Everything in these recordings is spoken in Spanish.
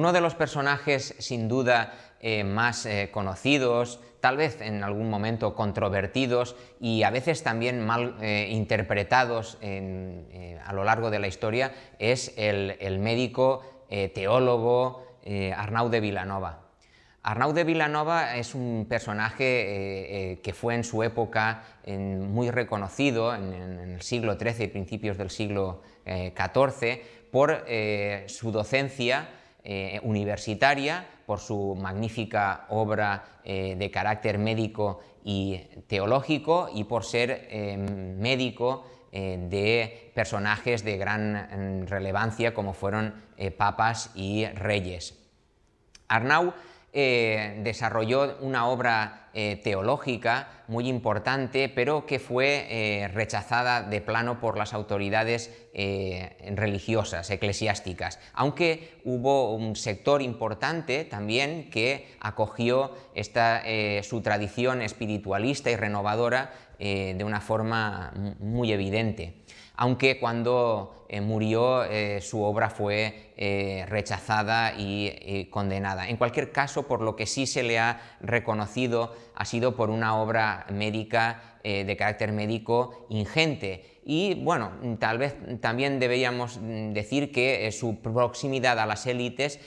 Uno de los personajes sin duda eh, más eh, conocidos, tal vez en algún momento controvertidos y a veces también mal eh, interpretados a lo largo de la historia, es el, médico teólogo Arnau de Vilanova. Arnau de Vilanova es un personaje que fue en su época muy reconocido en, en, el siglo XIII y principios del siglo XIV por su docencia eh, universitaria, por su magnífica obra eh, de carácter médico y teológico y por ser eh, médico de personajes de gran mm, relevancia como fueron papas y reyes. Arnau eh, desarrolló una obra eh, teológica muy importante, pero que fue eh, rechazada de plano por las autoridades religiosas, eclesiásticas, aunque hubo un sector importante también que acogió esta, su tradición espiritualista y renovadora de una forma muy evidente aunque cuando eh, murió eh, su obra fue eh, rechazada y condenada. En cualquier caso, por lo que sí se le ha reconocido ha sido por una obra médica de carácter médico ingente y bueno, tal vez también deberíamos mm, decir que su proximidad a las élites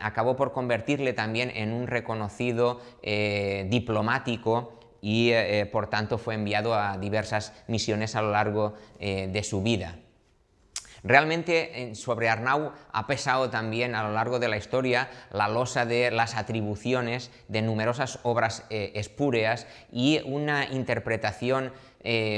acabó por convertirle también en un reconocido diplomático y eh, eh, por tanto fue enviado a diversas misiones a lo largo eh, de su vida. Realmente sobre Arnau ha pesado también a lo largo de la historia la losa de las atribuciones de numerosas obras espúreas y una interpretación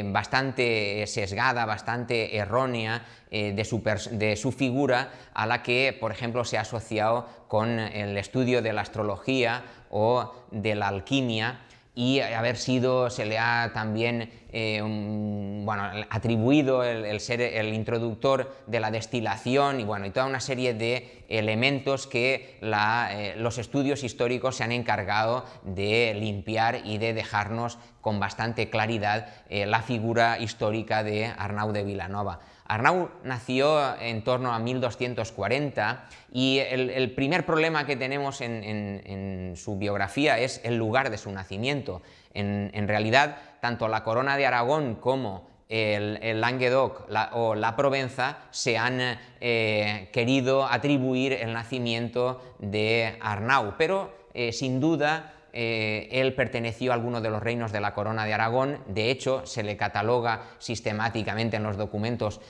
bastante sesgada, bastante errónea de, su de, su figura a la que, por ejemplo, se ha asociado con el estudio de la astrología o de la alquimia y haber sido, se le ha también eh, bueno, atribuido el, ser el introductor de la destilación y, bueno, y toda una serie de elementos que eh, los estudios históricos se han encargado de limpiar y de dejarnos con bastante claridad eh, la figura histórica de Arnau de Vilanova. Arnau nació en torno a 1240 y el, primer problema que tenemos en, su biografía es el lugar de su nacimiento. En, realidad, tanto la corona de Aragón como el, Languedoc o la Provenza se han eh, querido atribuir el nacimiento de Arnau, pero eh, sin duda eh, él perteneció a alguno de los reinos de la corona de Aragón, de hecho se le cataloga sistemáticamente en los documentos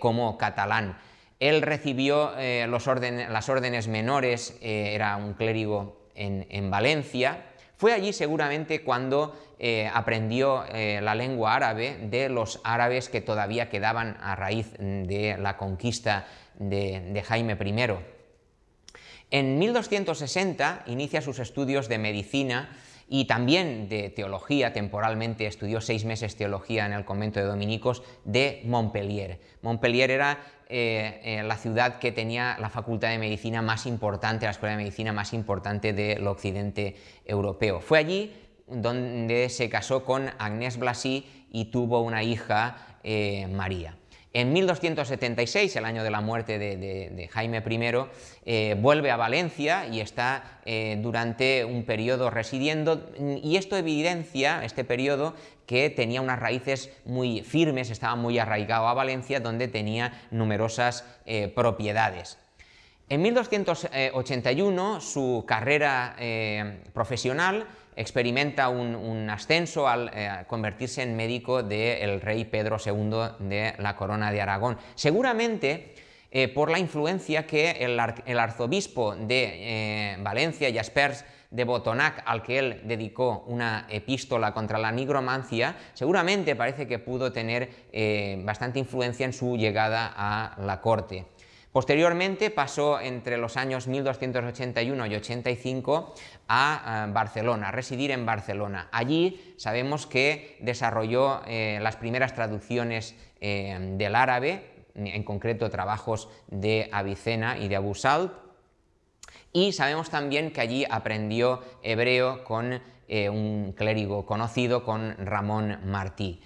como catalán. Él recibió las órdenes menores, era un clérigo en, Valencia, fue allí seguramente cuando aprendió la lengua árabe de los árabes que todavía quedaban a raíz de la conquista de Jaime I. En 1260 inicia sus estudios de medicina y también de teología, temporalmente estudió seis meses teología en el convento de dominicos de Montpellier. Montpellier era eh, eh, la ciudad que tenía la facultad de medicina más importante, la escuela de medicina más importante del occidente europeo. Fue allí donde se casó con Agnès Blasi y tuvo una hija, eh, María. En 1276, el año de la muerte de, Jaime I, eh, vuelve a Valencia y está eh, durante un periodo residiendo, y esto evidencia, este periodo, que tenía unas raíces muy firmes, estaba muy arraigado a Valencia, donde tenía numerosas eh, propiedades. En 1281 su carrera profesional experimenta un, ascenso al eh, convertirse en médico del rey Pedro II de la corona de Aragón. Seguramente eh, por la influencia que el, arzobispo de eh, Valencia, Jaspers de Botonac, al que él dedicó una epístola contra la nigromancia, seguramente parece que pudo tener bastante influencia en su llegada a la corte. Posteriormente pasó entre los años 1281 y 85 a eh, Barcelona, a residir en Barcelona. Allí sabemos que desarrolló eh, las primeras traducciones eh, del árabe, en concreto trabajos de Avicena y de Abu Salt, y sabemos también que allí aprendió hebreo con un clérigo conocido, con Ramón Martí.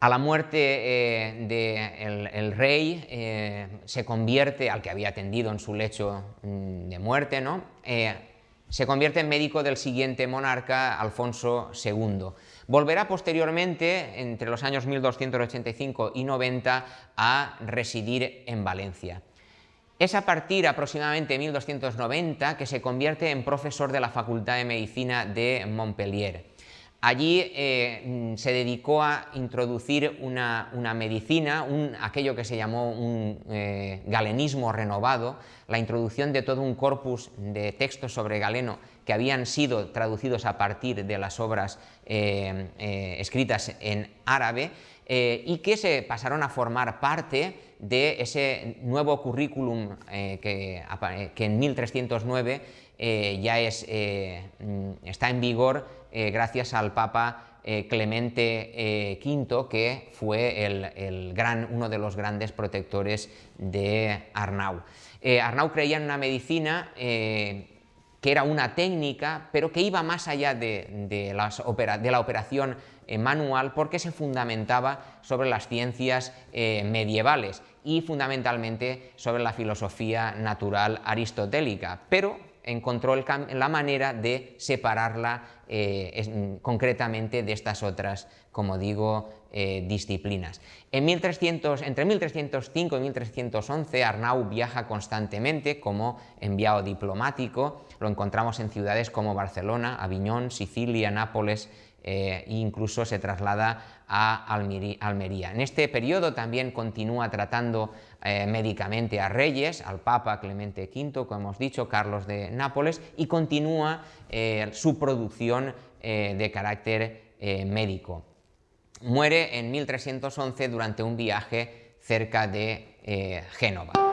A la muerte del de el rey se convierte, al que había atendido en su lecho mm, de muerte, ¿no? se convierte en médico del siguiente monarca, Alfonso II. Volverá posteriormente, entre los años 1285 y 90, a residir en Valencia. Es a partir aproximadamente de 1290 que se convierte en profesor de la Facultad de Medicina de Montpellier. Allí eh, se dedicó a introducir una, medicina, aquello que se llamó un eh, galenismo renovado, la introducción de todo un corpus de textos sobre Galeno que habían sido traducidos a partir de las obras eh, escritas en árabe y que se pasaron a formar parte de ese nuevo currículum que, que, en 1309 ya es, está en vigor eh, gracias al Papa eh, Clemente V, eh, que fue el, gran, uno de los grandes protectores de Arnau. Arnau creía en una medicina que era una técnica, pero que iba más allá de, la operación manual porque se fundamentaba sobre las ciencias medievales y fundamentalmente sobre la filosofía natural aristotélica, pero encontró la manera de separarla eh, concretamente de estas otras, como digo, eh, disciplinas. En 1300, entre 1305 y 1311 Arnau viaja constantemente como enviado diplomático, lo encontramos en ciudades como Barcelona, Aviñón, Sicilia, Nápoles, e incluso se traslada a Almería. En este periodo también continúa tratando eh, médicamente a reyes, al Papa Clemente V, como hemos dicho, Carlos de Nápoles, y continúa eh, su producción de carácter médico. Muere en 1311 durante un viaje cerca de Génova.